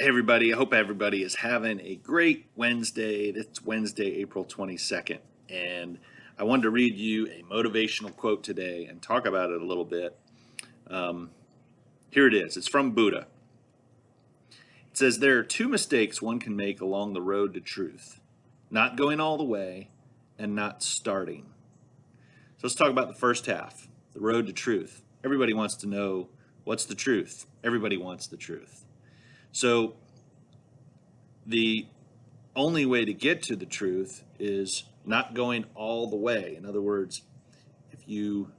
Hey everybody, I hope everybody is having a great Wednesday. It's Wednesday, April 22nd, and I wanted to read you a motivational quote today and talk about it a little bit. Um, here it is. It's from Buddha. It says, There are two mistakes one can make along the road to truth not going all the way and not starting. So let's talk about the first half the road to truth. Everybody wants to know what's the truth. Everybody wants the truth. So the only way to get to the truth is not going all the way. In other words, if you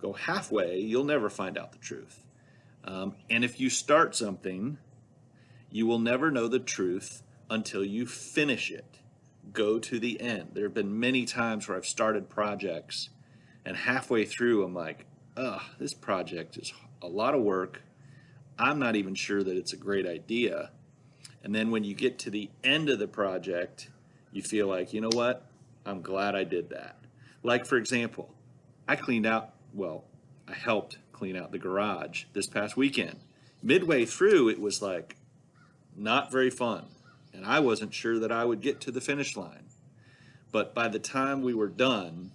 go halfway, you'll never find out the truth. Um, and if you start something, you will never know the truth until you finish it. Go to the end. There have been many times where I've started projects and halfway through I'm like, ugh, this project is a lot of work. I'm not even sure that it's a great idea. And then when you get to the end of the project, you feel like, you know what? I'm glad I did that. Like, for example, I cleaned out, well, I helped clean out the garage this past weekend. Midway through, it was like not very fun. And I wasn't sure that I would get to the finish line. But by the time we were done,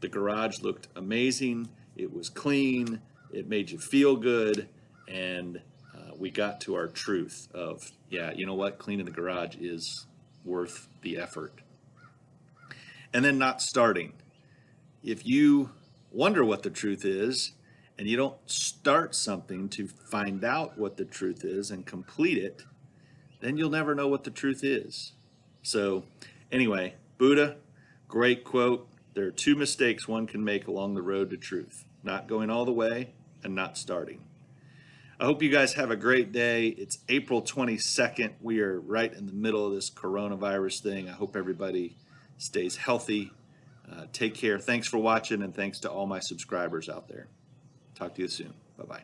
the garage looked amazing. It was clean. It made you feel good and uh, we got to our truth of yeah you know what? Cleaning the garage is worth the effort. And then not starting. If you wonder what the truth is and you don't start something to find out what the truth is and complete it then you'll never know what the truth is. So anyway buddha great quote. There are two mistakes one can make along the road to truth not going all the way and not starting I hope you guys have a great day. It's April 22nd. We are right in the middle of this coronavirus thing. I hope everybody stays healthy. Uh, take care. Thanks for watching, and thanks to all my subscribers out there. Talk to you soon. Bye bye.